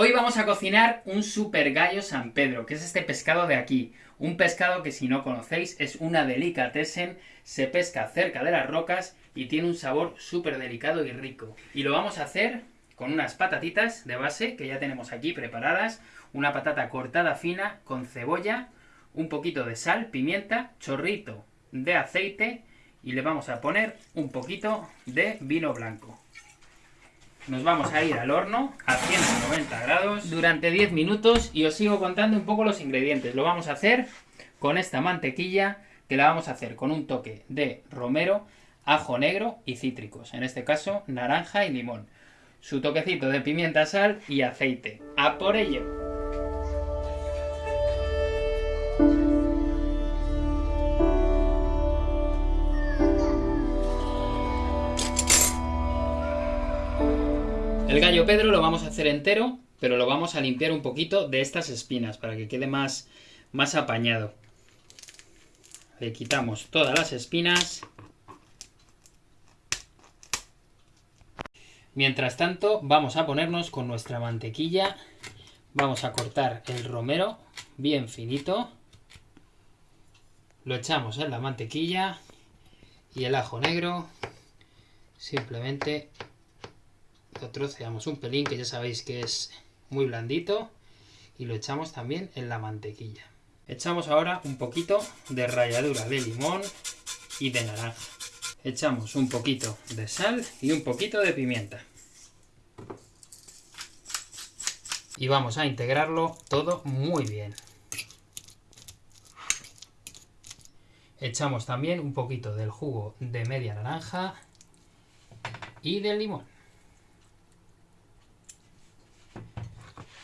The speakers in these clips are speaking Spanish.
Hoy vamos a cocinar un super gallo San Pedro, que es este pescado de aquí. Un pescado que si no conocéis es una delicatessen, se pesca cerca de las rocas y tiene un sabor súper delicado y rico. Y lo vamos a hacer con unas patatitas de base que ya tenemos aquí preparadas, una patata cortada fina con cebolla, un poquito de sal, pimienta, chorrito de aceite y le vamos a poner un poquito de vino blanco. Nos vamos a ir al horno a 190 grados durante 10 minutos y os sigo contando un poco los ingredientes. Lo vamos a hacer con esta mantequilla que la vamos a hacer con un toque de romero, ajo negro y cítricos. En este caso, naranja y limón. Su toquecito de pimienta, sal y aceite. ¡A por ello! El gallo Pedro lo vamos a hacer entero, pero lo vamos a limpiar un poquito de estas espinas para que quede más, más apañado. Le quitamos todas las espinas. Mientras tanto, vamos a ponernos con nuestra mantequilla. Vamos a cortar el romero bien finito. Lo echamos en la mantequilla y el ajo negro simplemente lo troceamos un pelín, que ya sabéis que es muy blandito, y lo echamos también en la mantequilla. Echamos ahora un poquito de ralladura de limón y de naranja. Echamos un poquito de sal y un poquito de pimienta. Y vamos a integrarlo todo muy bien. Echamos también un poquito del jugo de media naranja y del limón.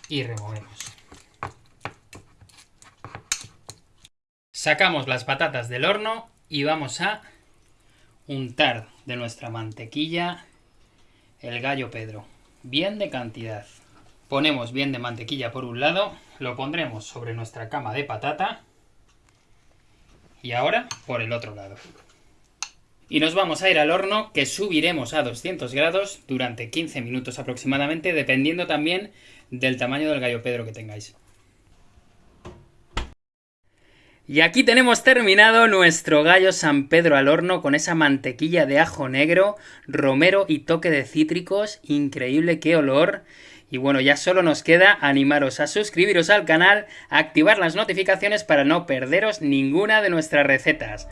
Y removemos. Sacamos las patatas del horno y vamos a untar de nuestra mantequilla el gallo Pedro. Bien de cantidad. Ponemos bien de mantequilla por un lado, lo pondremos sobre nuestra cama de patata y ahora por el otro lado. Y nos vamos a ir al horno que subiremos a 200 grados durante 15 minutos aproximadamente, dependiendo también del tamaño del gallo Pedro que tengáis. Y aquí tenemos terminado nuestro gallo San Pedro al horno con esa mantequilla de ajo negro, romero y toque de cítricos. Increíble, qué olor. Y bueno, ya solo nos queda animaros a suscribiros al canal, activar las notificaciones para no perderos ninguna de nuestras recetas.